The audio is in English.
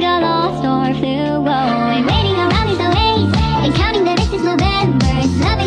got lost or flew away Waiting around is the waste And counting the misses November.